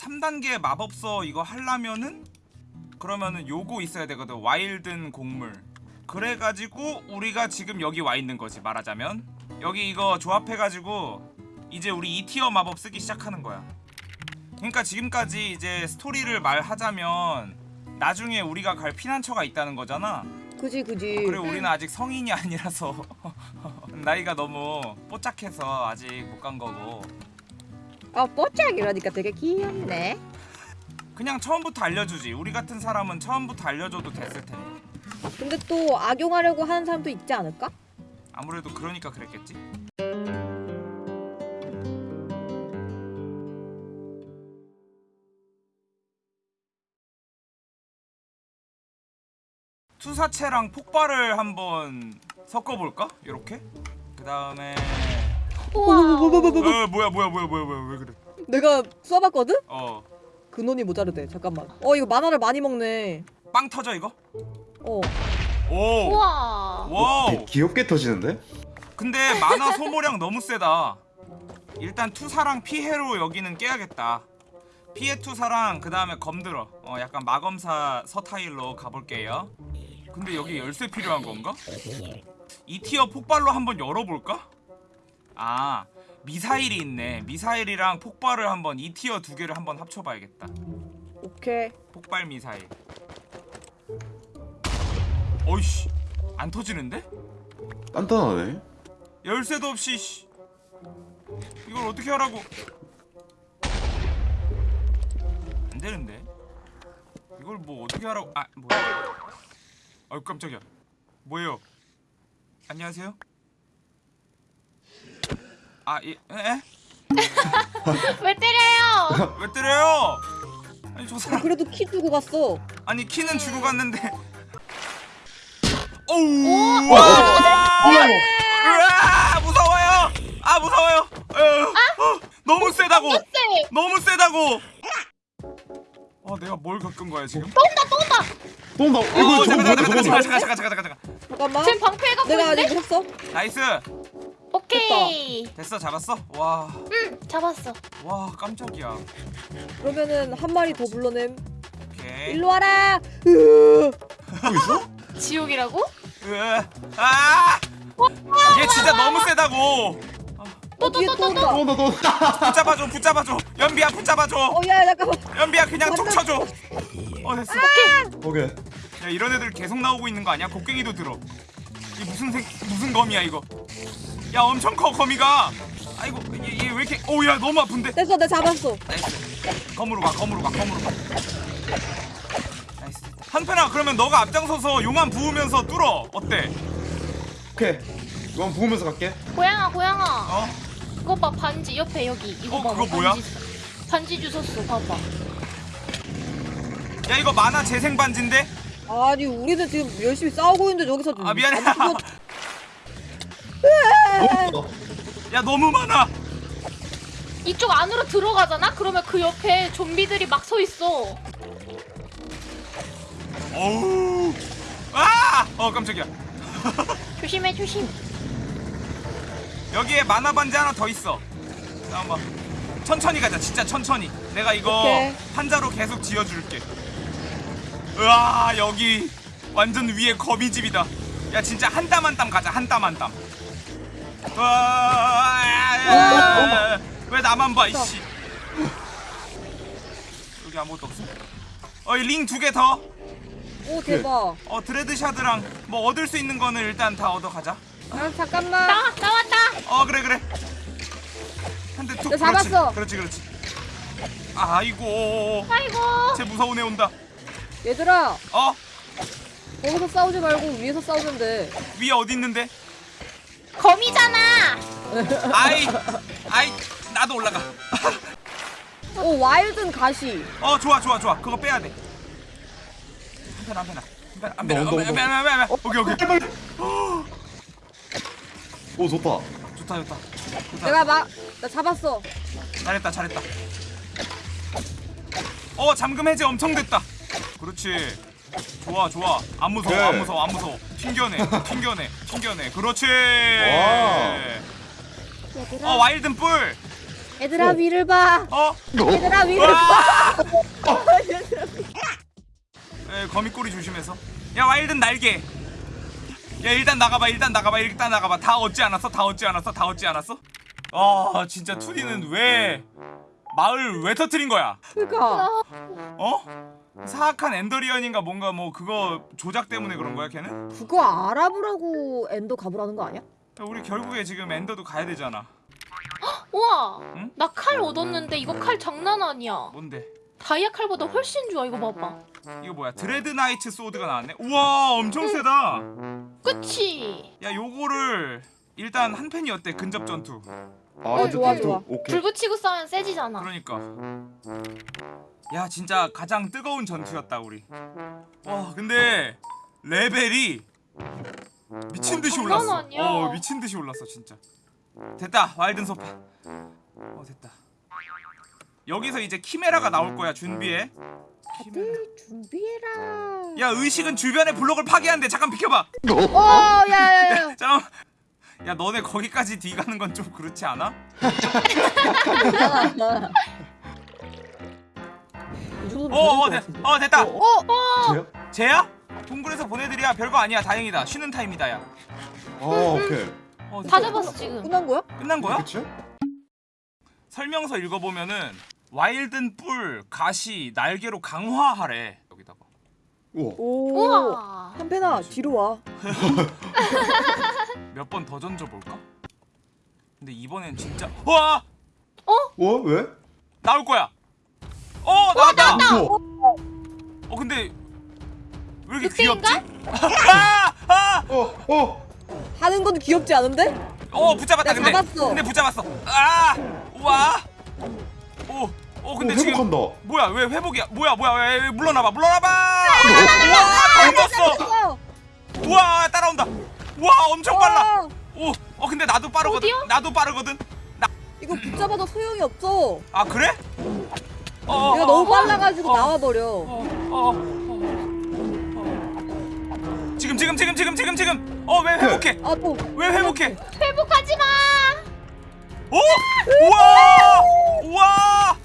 3단계 마법서 이거 하려면은 그러면은 요거 있어야 되거든. 와일든 곡물. 그래가지고 우리가 지금 여기 와 있는 거지 말하자면. 여기 이거 조합해가지고 이제 우리 2티어 마법 쓰기 시작하는 거야. 그러니까 지금까지 이제 스토리를 말하자면 나중에 우리가 갈 피난처가 있다는 거잖아. 그지 그지. 그리고 우리는 아직 성인이 아니라서 나이가 너무 뽀짝해서 아직 못 간 거고 아 뽀짝이라니까 되게 귀엽네. 그냥 처음부터 알려주지 우리 같은 사람은 처음부터 알려줘도 됐을 텐데 근데 또 악용하려고 하는 사람도 있지 않을까? 아무래도 그러니까 그랬겠지 투사체랑 폭발을 한번 섞어볼까? 요렇게? 그 다음에 우와. 어 뭐야 뭐야 뭐야 뭐야 뭐야 왜 그래 내가 써봤거든? 어빵 근원이 모자르대. 잠깐만. 어 이거 mana를 많이 먹네. 터져 이거? 어. 오 우와. wow 귀엽게 터지는데? 근데 mana 소모량 너무 세다. 일단 투사랑 피해로 여기는 깨야겠다. 피해 투사랑 그 다음에 검 들어. 어 약간 마검사 스타일로 가볼게요. 근데 여기 열쇠 필요한 건가? 이 티어 폭발로 한번 열어볼까? 아 미사일이 있네. 미사일이랑 폭발을 한번 이 티어 두 개를 한번 합쳐봐야겠다. 오케이. 폭발 미사일. 어이씨 안 터지는데? 단단하네. 열쇠도 없이 씨. 이걸 어떻게 하라고 안 되는데 이걸 뭐 어떻게 하라고 아 뭐야 아유 깜짝이야 뭐예요 안녕하세요 아 예 에? 왜 때려요? 왜 때려요 아니 저 사람 그래도 키 주고 갔어. 아니 키는 주고 갔는데 오우 와 으아 무서워요 아 무서워요 어, 어, 너무 세다고 쎄. 너무 세다고 아 내가 뭘 겪은 거야 지금 또 온다. 어, 이거 저거 잠깐 뭐야? 잠깐 잠깐? 잠깐 잠깐 잠깐 잠깐 잠깐만. 지금 방패 갖고 내가? 아직 못 샀어. nice 오케이. 됐어 잡았어 와와 응, 잡았어. 깜짝이야 그러면은 한 마리 더 불러냄. 오케이 일로 와라. 으. 또 있어? 지옥이라고? 으아 아얘 진짜 너무 세다고 어, 뒤에 또 온다. 또 온다 또 온다. 붙잡아줘 붙잡아줘 연비야 붙잡아줘 어, 야, 잠깐만. 연비야 그냥 툭 쳐줘 어 됐어 오케이. 야 이런 애들 계속 나오고 있는 거 아니야? 곡괭이도 들어. 이 무슨 생 무슨 검이야 이거? 야 엄청 커 거미가. 아이고 얘 왜 이렇게? 오야 너무 아픈데. 됐어, 내가 잡았어. nice. 검으로 가 검으로 가 검으로 가. nice. 한편아 그러면 너가 앞장서서 용암 부으면서 뚫어 어때? 오케이. 이건 부으면서 갈게. 고양아, 고양아. 어? 그거 봐, 반지 옆에 여기. 이거 어, 봐. 그거 뭐야? 반지, 반지 주웠어, 봐봐. 야 이거 만화 재생 반지인데? 아니, 우리는 지금 열심히 싸우고 있는데 저기서 아 미안해. 야 너무 많아. 이쪽 안으로 들어가잖아? 그러면 그 옆에 좀비들이 막 서 있어. 어우. 아! 어 깜짝이야. 조심해, 조심. 여기에 만화 반지 하나 더 있어. 잠깐만. 천천히 가자. 진짜 천천히. 내가 이거 오케이. 한자로 계속 지어줄게. 으아 여기 완전 위에 거미집이다. 야 진짜 한 땀 한 땀 가자. 한 땀 한 땀. 와. 왜 나만 봐 이씨. 여기 아무것도 없어. 어이 링 두 개 더. 오, 대박. 어 드레드샤드랑 뭐 얻을 수 있는 거는 일단 다 얻어 가자. 아, 잠깐만. 나, 나왔다. 어 그래 그래 한 대툭나 잡았어. 그렇지 그렇지 그렇지 아이고 아이고. 쟤 무서운 애 온다 얘들아, 어 거기서 싸우지 말고 위에서 싸우면 돼. 위에 어디 있는데 거미잖아. 아이 아이 나도 올라가 오, 와일든 가시. 어 좋아 좋아 좋아 그거 빼야 돼 한편 한편아 한편 한편 한편 오케이 오케이. 오 좋다. 좋다 좋다 좋다 내가 막, 나 잡았어. 잘했다 잘했다 어 잠금 해제 엄청 됐다 그렇지 좋아 좋아 안 무서워 안 네. 무서워 안 무서워 튕겨내 튕겨내 튕겨내 그렇지 와. 어 와일든 뿔 얘들아 위를 봐. 어? 얘들아 위를 와! 봐. 에, 거미꼬리 조심해서. 야 와일든 날개. 야 일단 나가봐 일단 나가봐 일단 나가봐 다 얻지 않았어 다 얻지 않았어 다 얻지 않았어? 아 진짜 투디는 왜 마을 왜 터트린 거야? 그니까. 어? 사악한 엔더리언인가 뭔가 뭐 그거 조작 때문에 그런 거야 걔는? 그거 알아보라고 엔더 가보라는 거 아니야? 야, 우리 결국에 지금 엔더도 가야 되잖아. 우와! 응? 나 칼 얻었는데 이거 칼 장난 아니야. 뭔데? 다이아 칼보다 훨씬 좋아 이거 봐봐. 이거 뭐야? dread knight sword가 나왔네? 우와 엄청 세다. 그치? 야 요거를 일단 한편이 어때 근접 전투. 아 어, 좋아, 또- 좋아. 오케이. 불 붙이고 싸우면 세지잖아. 그러니까 야 진짜 가장 뜨거운 전투였다 우리 와 근데 레벨이 미친 듯이 어, 올랐어 아니야. 어 미친 듯이 올랐어 진짜 됐다 와일든 소파 어 됐다 여기서 이제 키메라가 나올 거야 준비해. 다들 준비해라. 야 의식은 주변의 블록을 파괴한대 잠깐 비켜봐 어, 야야야. 잠깐 야 너네 거기까지 뒤 가는 건 좀 그렇지 않아? 어, 어, 됐, 어 됐다. 돼요? 쟤야? 동굴에서 보내드려야 별거 아니야. 다행이다. 쉬는 타임이다, 야. 아 오케이 어, 다. 잡았어 지금 끝난 거야? 끝난 거야? 그치? 설명서 읽어보면은 와일든 뿔, 가시, 날개로 강화하래. 여기다가. 우와 오. 우와 한편아 뒤로 와. 몇 번 더 던져볼까? 근데 이번엔 진짜 와 어? 왜? 나올 거야. 어 나왔다. 우와 어 근데 왜 이렇게 늑대인가? 귀엽지? 아! 아! 어! 어! 하는 건 귀엽지 않은데? 어 붙잡았다 야, 근데 잡았어. 근데 붙잡았어 아 우와 오어 어, 근데 지금 회복한다 뭐야 왜 회복이야 뭐야 뭐야 왜, 왜 물러나봐 물러나봐 우와 닮았어 어. 우와 따라온다 우와 엄청 빨라 어. 오어 근데 나도 빠르거든 어디요? 나도 빠르거든 이거 붙잡아도 소용이 없어. 아 그래 어, 내가 어, 너무 어, 빨라가지고 어, 나와버려. 어, 어. 지금 지금 지금 지금 지금 지금 어왜 회복해 아 또. 왜 회복해 회복하지 마 오! 우와! 우와!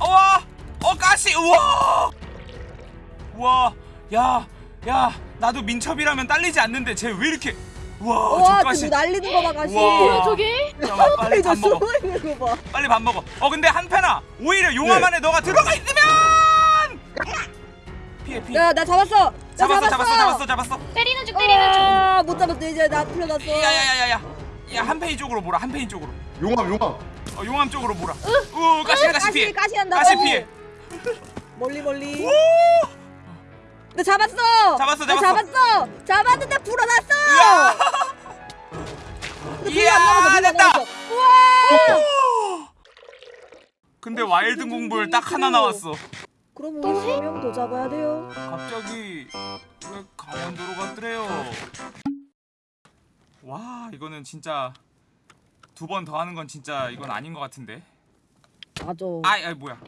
우와! 어 가시! 우와! 우와! 야! 야! 나도 민첩이라면 딸리지 않는데 쟤 왜 이렇게 우와! 저와 가시! 지금 날리는 거봐 가시. 우와. 뭐야 저게 빨리 저밥 먹어 숨어 있는 거 봐. 빨리 밥 먹어 어 근데 한패나 오히려 용암 네. 안에 너가 들어가 있으면 피해 피해 야나 잡았어. 나 잡았어 잡았어 잡았어 잡았어 때리는 중 때리는 중 아못 잡았어 이제 나 풀려났어. 야야야야야 야 한패이 쪽으로 몰아 한패이 쪽으로 용암 용암 어 용암 쪽으로 몰아 으 가시 가시 피해 가시 가시 한다. 가시 피해 멀리 멀리. 나 잡았어. 잡았어, 나 잡았어. 잡았어. 잡았는데 불어났어. 안 이야, 안 됐다. 나와서. 우와. 근데 와일드 공불 딱 하나 나왔어 그럼 우리 세명더 잡아야 돼요. 갑자기 왜 강원도로 갔더래요? 와 이거는 진짜 두 번 더 하는 건 진짜 이건 아닌 것 같은데. 맞아. 아, 아 뭐야?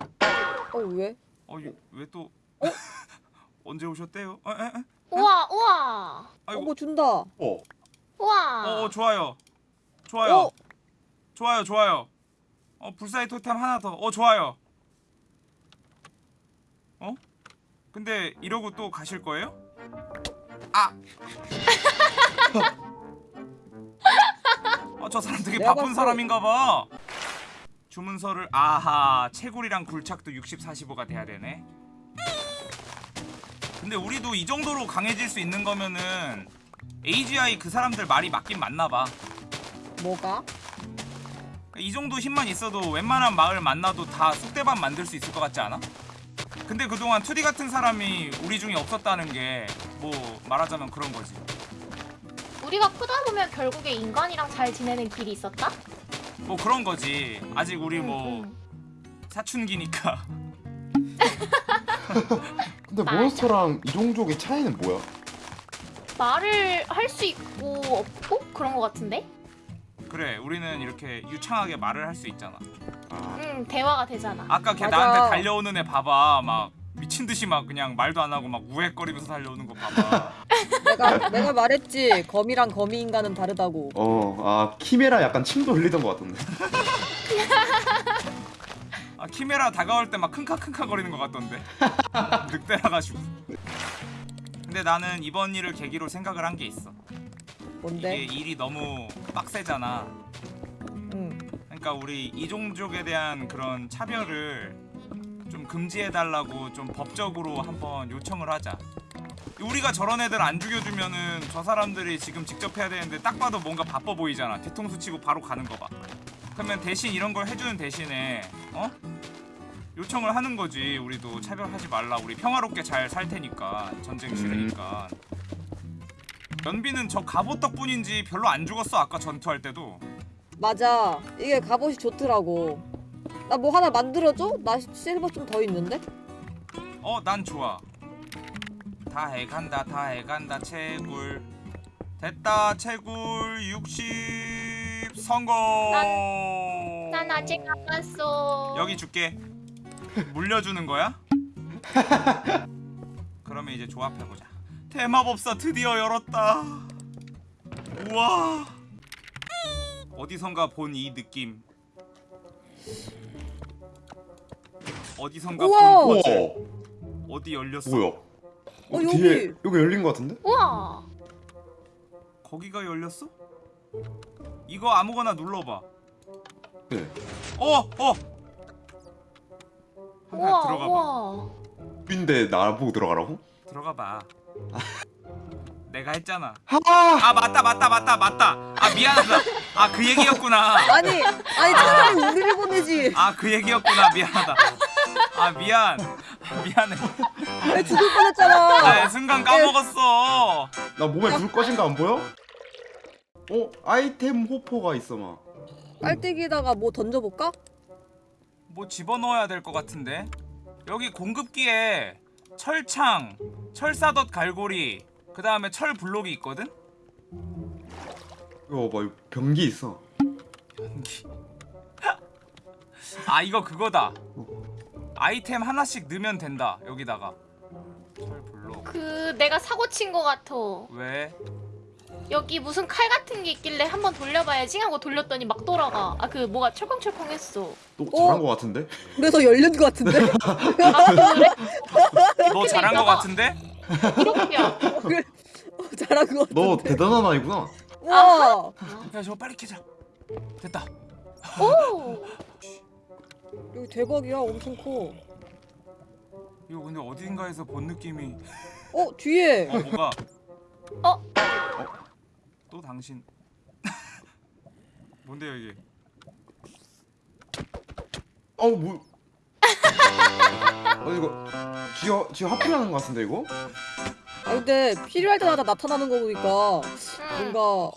어 왜? 어왜 또? 언제 오셨대요? 어, 에, 에? 우와 우와 어 아이고. 뭐 준다. 어 우와 어, 어 좋아요. 좋아요. 어. 좋아요 좋아요. 어 불사의 토템 하나 더. 어 좋아요. 어? 근데 이러고 또 가실 거예요? 아. 어, 저 사람 되게 바쁜 봤어. 사람인가 봐. 주문서를 아하 채굴이랑 굴착도 60, 45가 돼야 되네. 근데 우리도 이 정도로 강해질 수 있는 거면은 AGI 그 사람들 말이 맞긴 맞나 봐. 뭐가? 이 정도 힘만 있어도 웬만한 마을 만나도 다 쑥대밭 만들 수 있을 것 같지 않아? 근데 그동안 투디 같은 사람이 우리 중에 없었다는 게 뭐 말하자면 그런 거지. 우리가 크다 보면 결국에 인간이랑 잘 지내는 길이 있었다? 뭐 그런 거지. 아직 우리 뭐. 사춘기니까. 근데 맞아. 몬스터랑 이종족의 차이는 뭐야? 말을 할 수 있고 없고 그런 거 같은데? 그래, 우리는 이렇게 유창하게 말을 할 수 있잖아. 아 응 대화가 되잖아 아까 걔 맞아. 나한테 달려오는 애 봐봐. 막 미친 듯이 막 그냥 말도 안 하고 막 우웩거리면서 달려오는 거 봐봐. 내가 내가 말했지. 거미랑 거미 인간은 다르다고. 어, 아 키메라 약간 침도 흘리던 것 같던데 아 키메라 다가올 때 막 킁카킁카 거리는 것 같던데. 늑대라가지고. 근데 나는 이번 일을 계기로 생각을 한 게 있어. 뭔데? 이게 일이 너무 빡세잖아. 응. 그러니까 우리 이종족에 대한 그런 차별을 좀 금지해달라고 좀 법적으로 한번 요청을 하자. 우리가 저런 애들 안 죽여주면은 저 사람들이 지금 직접 해야 되는데 딱 봐도 뭔가 바빠 보이잖아. 뒤통수 치고 바로 가는 거봐 그러면 대신 이런 걸 해주는 대신에 어? 요청을 하는 거지 우리도 차별하지 말라 우리 평화롭게 잘 살 테니까 전쟁 싫으니까 연비는 저 갑옷 덕분인지 별로 안 죽었어 아까 전투할 때도 맞아. 이게 갑옷이 좋더라고. 나 뭐 하나 만들어줘? 나 실버 좀 더 있는데? 어 난 좋아 다 해간다 다 해간다 채굴 됐다 채굴 60 성공 난 아직 안 왔어. 여기 줄게 물려주는 거야? 그러면 이제 조합해보자 대마법사 드디어 열었다 우와 어디선가 본 이 느낌 어디선가 우와! 본 거지 어디 열렸어 뭐야? 어, 뒤에 여기. 여기 열린 거 같은데? 우와. 거기가 열렸어? 이거 아무거나 눌러봐. 네. 어, 어. 우와. 들어가 봐. 우와. 인데 나보고 들어가라고? 들어가 봐. 내가 했잖아. 아! 아 맞다 맞다 맞다 맞다. 아 미안하다. 아 그 얘기였구나. 아니, 아니 차라리 우리를 보내지. 아 그 얘기였구나. 미안하다. 아 미안. 미안해. 왜 죽을 뻔했잖아. 아 순간 까먹었어. 나 몸에 불 꺼진 거 안 보여? 어? 아이템 호퍼가 있어 막 깔때기에다가 뭐 던져볼까? 뭐 집어넣어야 될 것 같은데. 여기 공급기에 철창, 철사덧 갈고리, 그 다음에 철 블록이 있거든. 이거 봐 변기 있어 아 이거 그거다 아이템 하나씩 넣으면 된다 여기다가 철 블록 그 내가 사고 친 거 같아. 왜? 여기 무슨 칼 같은 게 있길래 한번 돌려봐야지 하고 돌렸더니 막 돌아가. 아 그 뭐가 철컹철컹했어. 또 어? 잘한 거 같은데? 그래서 열린 것 같은데? 아 그래? 너 잘한 거 같은데? 이렇게야. 잘한 것 같은데? 너 대단한 아이구나 와, 야 저거 빨리 캐자 됐다 오. 여기 대박이야. 엄청 커. 이거 근데 어딘가에서 본 느낌이 어, 뒤에. 어 뭐가 어? 또 당신 뭔데요 이게 어 뭐... 어 이거 지어 지어 하프라는 거 같은데 이거? 아, 근데 필요할 때마다 나타나는 거 보니까 응. 뭔가. 어!